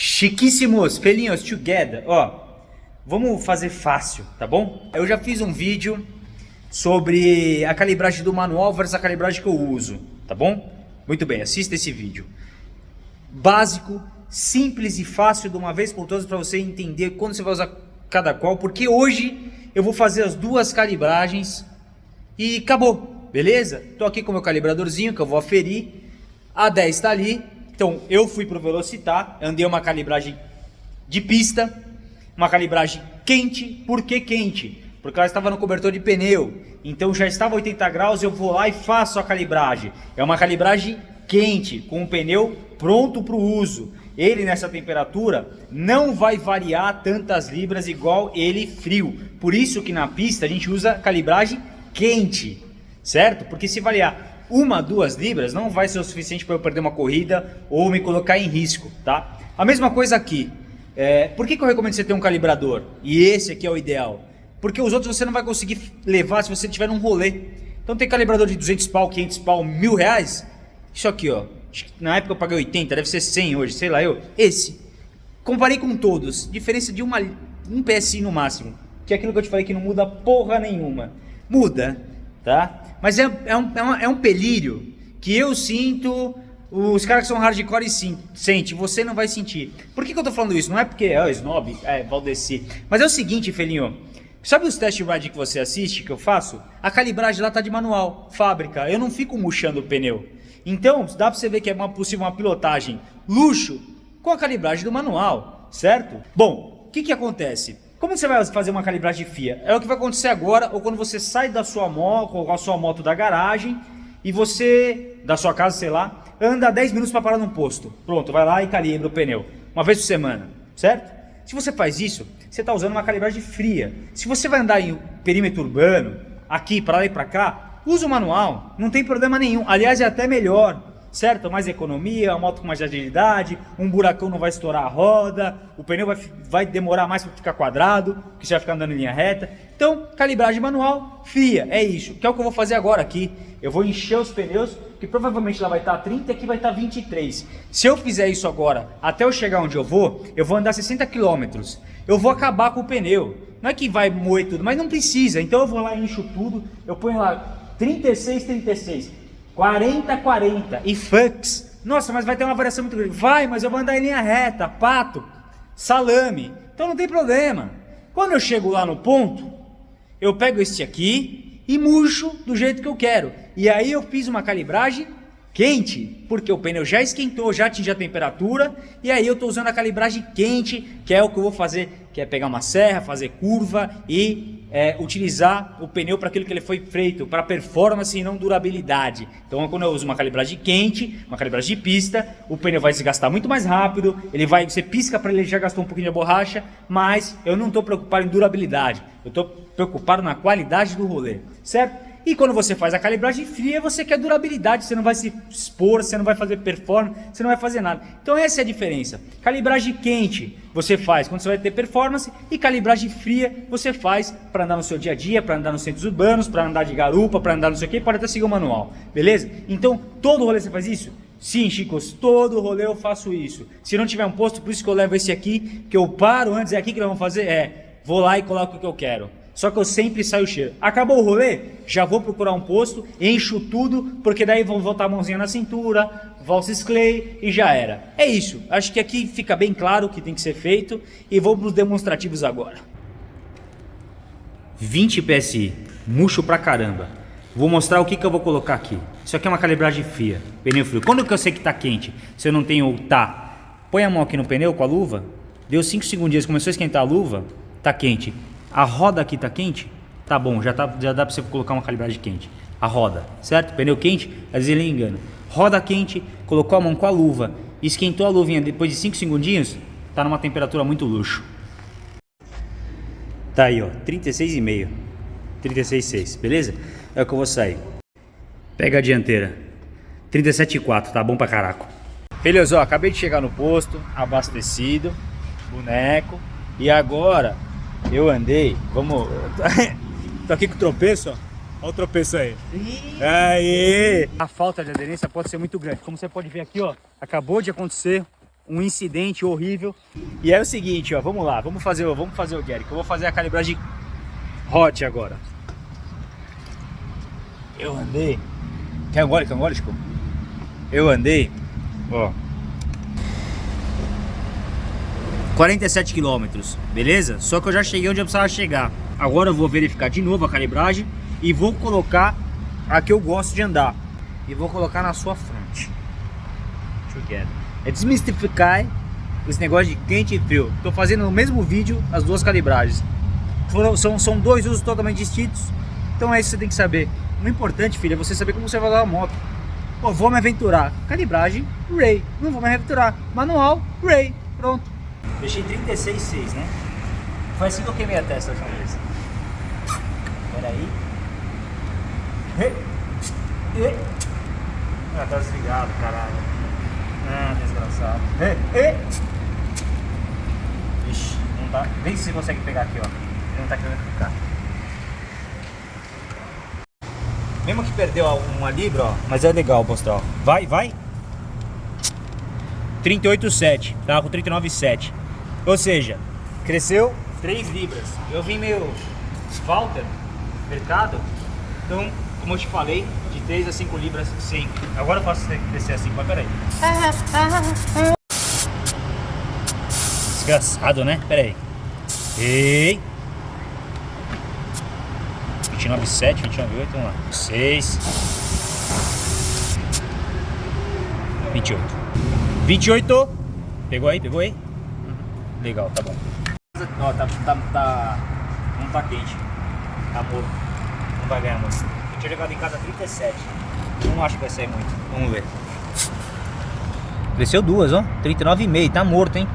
Chiquíssimos, felinhos together. Ó, vamos fazer fácil, tá bom? Eu já fiz um vídeo sobre a calibragem do manual versus a calibragem que eu uso, tá bom? Muito bem, assista esse vídeo. Básico, simples e fácil de uma vez por todas para você entender quando você vai usar cada qual, porque hoje eu vou fazer as duas calibragens e acabou, beleza? Tô aqui com meu calibradorzinho que eu vou aferir, a 10 está ali, então eu fui para o Velocitar, andei uma calibragem de pista, uma calibragem quente, por que quente? Porque ela estava no cobertor de pneu, então já estava 80 graus, eu vou lá e faço a calibragem. É uma calibragem quente, com o pneu pronto para o uso. Ele nessa temperatura não vai variar tantas libras igual ele frio. Por isso que na pista a gente usa calibragem quente, certo? Porque se variar uma, duas libras não vai ser o suficiente para eu perder uma corrida ou me colocar em risco, tá? A mesma coisa aqui. É, por que, que eu recomendo você ter um calibrador? E esse aqui é o ideal. Porque os outros você não vai conseguir levar se você tiver num rolê. Então tem calibrador de 200 pau, 500 pau, mil reais. Isso aqui, ó. Na época eu paguei 80, deve ser 100 hoje, sei lá eu. Esse. Comparei com todos. Diferença de uma, um PSI no máximo. Que é aquilo que eu te falei que não muda porra nenhuma. Muda, tá? Mas é, é, um, é, uma, é um pelírio que eu sinto, os caras que são hardcore sim, sente, você não vai sentir. Por que, que eu tô falando isso? Não é porque é oh, snob, é Valdeci. Mas é o seguinte, Felinho. Sabe os test ride que você assiste, que eu faço? A calibragem lá tá de manual, fábrica. Eu não fico murchando o pneu. Então, dá para você ver que é uma possível uma pilotagem luxo com a calibragem do manual, certo? Bom, o que que acontece? Como você vai fazer uma calibragem FIA? É o que vai acontecer agora ou quando você sai da sua moto, com a sua moto da garagem e você, da sua casa, sei lá, anda 10 minutos para parar num posto. Pronto, vai lá e calibra o pneu. Uma vez por semana, certo? Se você faz isso, você está usando uma calibragem fria. Se você vai andar em perímetro urbano, aqui, para lá e para cá, usa o manual, não tem problema nenhum. Aliás, é até melhor certo? Mais economia, uma moto com mais agilidade, um buracão não vai estourar a roda, o pneu vai, vai demorar mais para ficar quadrado, você vai ficar andando em linha reta. Então, calibragem manual, FIA, é isso, que é o que eu vou fazer agora aqui. Eu vou encher os pneus, que provavelmente lá vai estar 30 e aqui vai estar 23. Se eu fizer isso agora, até eu chegar onde eu vou, eu vou andar 60 km. Eu vou acabar com o pneu. Não é que vai moer tudo, mas não precisa. Então eu vou lá encho tudo, eu ponho lá 36, 36. 40, 40 e fux. Nossa, mas vai ter uma variação muito grande. Vai, mas eu vou andar em linha reta, pato, salame. Então não tem problema. Quando eu chego lá no ponto, eu pego este aqui e murcho do jeito que eu quero. E aí eu fiz uma calibragem quente, porque o pneu já esquentou, já atingiu a temperatura, e aí eu estou usando a calibragem quente, que é o que eu vou fazer, que é pegar uma serra, fazer curva e é, utilizar o pneu para aquilo que ele foi feito, para performance e não durabilidade. Então, quando eu uso uma calibragem quente, uma calibragem de pista, o pneu vai desgastar muito mais rápido, ele vai, você pisca para ele já gastou um pouquinho de borracha, mas eu não estou preocupado em durabilidade, eu estou preocupado na qualidade do rolê, certo? E quando você faz a calibragem fria, você quer durabilidade, você não vai se expor, você não vai fazer performance, você não vai fazer nada. Então essa é a diferença. Calibragem quente você faz quando você vai ter performance e calibragem fria você faz para andar no seu dia a dia, para andar nos centros urbanos, para andar de garupa, para andar não sei o que, pode até seguir o manual, beleza? Então todo rolê você faz isso? Sim, Chicos, todo rolê eu faço isso. Se não tiver um posto, por isso que eu levo esse aqui, que eu paro antes, é aqui que nós vamos fazer, é, vou lá e coloco o que eu quero. Só que eu sempre saio cheio. Acabou o rolê? Já vou procurar um posto, encho tudo, porque daí vou voltar a mãozinha na cintura, valses clay e já era. É isso. Acho que aqui fica bem claro o que tem que ser feito e vamos para os demonstrativos agora. 20 PSI, murcho pra caramba. Vou mostrar o que, que eu vou colocar aqui. Isso aqui é uma calibragem fria, pneu frio. Quando que eu sei que tá quente? Se eu não tenho tá, põe a mão aqui no pneu com a luva, deu 5 segundinhos, começou a esquentar a luva, tá quente. A roda aqui tá quente? Tá bom, já, tá, já dá para você colocar uma calibragem quente. A roda, certo? Pneu quente, às vezes ele engana. Roda quente, colocou a mão com a luva, esquentou a luvinha depois de 5 segundinhos, tá numa temperatura muito luxo. Tá aí, ó, 36,5. 36,6, beleza? É o que eu vou sair. Pega a dianteira. 37,4, tá bom pra caraco. Filhos, ó, acabei de chegar no posto, abastecido, boneco. E agora eu andei, vamos... Tô aqui com o tropeço, ó. Olha o tropeço aí. Aí! A falta de aderência pode ser muito grande. Como você pode ver aqui, ó, acabou de acontecer um incidente horrível. E é o seguinte, ó, vamos lá, vamos fazer, vamos fazer o Gary, que eu vou fazer a calibragem hot agora. Eu andei. Quer um gole, quer um gole, Chico? Eu andei, ó. 47 quilômetros, beleza? Só que eu já cheguei onde eu precisava chegar. Agora eu vou verificar de novo a calibragem e vou colocar a que eu gosto de andar. E vou colocar na sua frente. Together. É desmistificar esse negócio de quente e frio. Tô fazendo no mesmo vídeo as duas calibragens. Foram, são, são dois usos totalmente distintos. Então é isso que você tem que saber. O importante, filho, é você saber como você vai dar a moto. Pô, vou me aventurar. Calibragem, Ray. Não vou me aventurar. Manual, Ray. Pronto. Deixei 36,6, né? Foi assim que eu queimei a testa a última vez. Pera aí. E, e. Ah, tá desligado, caralho. Ah, desgraçado. E, e. Ixi, não tá. Vê se você consegue pegar aqui, ó. Ele não tá querendo ficar. Mesmo que perdeu uma libra, ó, mas é legal mostrar, ó. Vai, vai. 38,7, tava com 39,7. Ou seja, cresceu 3 libras. Eu vim meio Walter, mercado, então, como eu te falei, de 3 a 5 libras sim. Agora eu faço crescer assim, mas peraí. Desgraçado, né? Peraí. Ei. 29,7, 29,8, vamos lá. 6. 28. 28. Pegou aí, pegou aí? Legal, tá bom. Ó, tá, tá, tá, não tá quente. Tá morto. Não vai ganhar muito. Eu tinha jogado em casa 37. Não acho que vai sair muito. Vamos ver. Cresceu duas, ó. 39,5. Tá morto, hein?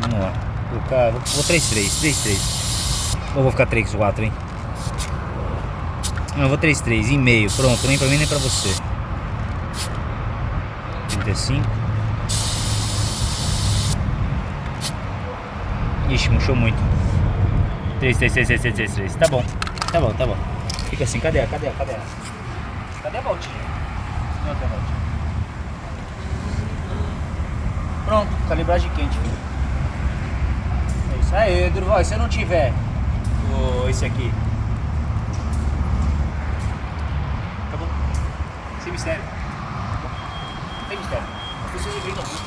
Vamos lá. Vou, ficar, vou, vou 3,3. 3,3. Ou vou ficar 3,4, hein? Não, eu vou 3,3. E meio. Pronto. Nem pra mim, nem pra você. 35. Ixi, murchou muito. 3, 3, 3, 3, 3, 3, 3. Tá bom. Tá bom, tá bom. Fica assim. Cadê? Cadê? Cadê? Cadê a voltinha? Não tem voltinha. Pronto. Calibragem quente, filho. É isso aí, Durval. Se eu não tiver o, esse aqui. Acabou. Sem mistério. Sem mistério. As pessoas acreditam muito.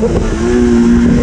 É um! Ei!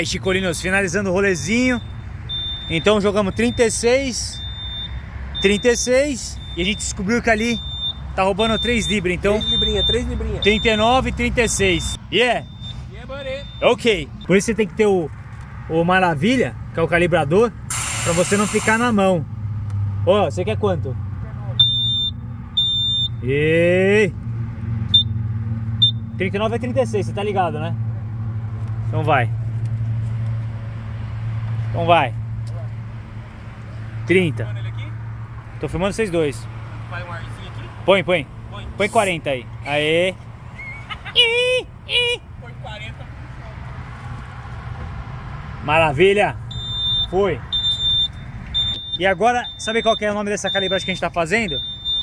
Aí, Chicolinos, finalizando o rolezinho. Então jogamos 36, 36 e a gente descobriu que ali Tá roubando 3 libras, então 3 librinha, 3 librinha. 39 e 36. Yeah, Yeah, buddy. ok. Por isso você tem que ter o, o Maravilha, que é o calibrador, pra você não ficar na mão. Ó, você quer quanto? E 39 é 36, você tá ligado, né? Então vai. Então vai. 30. Mano, ele aqui? Tô filmando vocês dois. Vai um arzinho aqui. Põe, põe. Põe. Põe 40 aí. Aê. Ih, ih. Põe 40. Maravilha. Foi. E agora, sabe qual que é o nome dessa calibragem que a gente tá fazendo?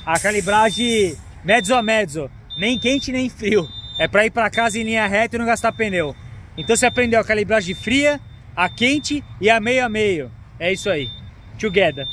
A calibragem mezzo a mezzo. Nem quente nem frio. É pra ir pra casa em linha reta e não gastar pneu. Então você aprendeu a calibragem fria, a quente e a meio a meio. É isso aí. Together.